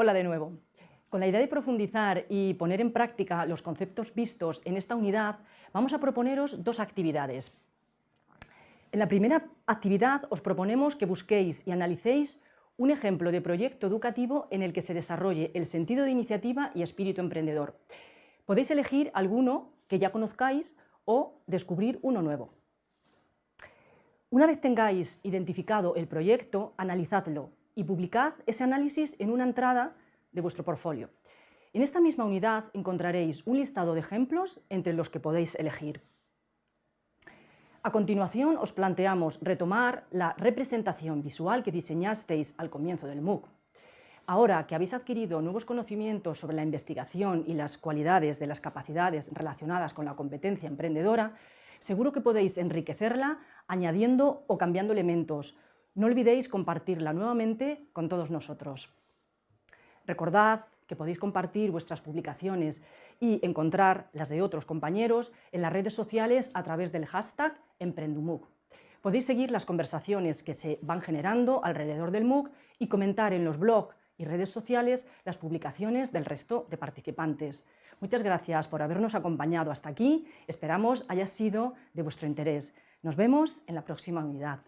Hola de nuevo. Con la idea de profundizar y poner en práctica los conceptos vistos en esta unidad, vamos a proponeros dos actividades. En la primera actividad os proponemos que busquéis y analicéis un ejemplo de proyecto educativo en el que se desarrolle el sentido de iniciativa y espíritu emprendedor. Podéis elegir alguno que ya conozcáis o descubrir uno nuevo. Una vez tengáis identificado el proyecto, analizadlo y publicad ese análisis en una entrada de vuestro portfolio. En esta misma unidad encontraréis un listado de ejemplos entre los que podéis elegir. A continuación os planteamos retomar la representación visual que diseñasteis al comienzo del MOOC. Ahora que habéis adquirido nuevos conocimientos sobre la investigación y las cualidades de las capacidades relacionadas con la competencia emprendedora, seguro que podéis enriquecerla añadiendo o cambiando elementos, no olvidéis compartirla nuevamente con todos nosotros. Recordad que podéis compartir vuestras publicaciones y encontrar las de otros compañeros en las redes sociales a través del hashtag Emprendumuc. Podéis seguir las conversaciones que se van generando alrededor del MOOC y comentar en los blogs y redes sociales las publicaciones del resto de participantes. Muchas gracias por habernos acompañado hasta aquí, esperamos haya sido de vuestro interés. Nos vemos en la próxima unidad.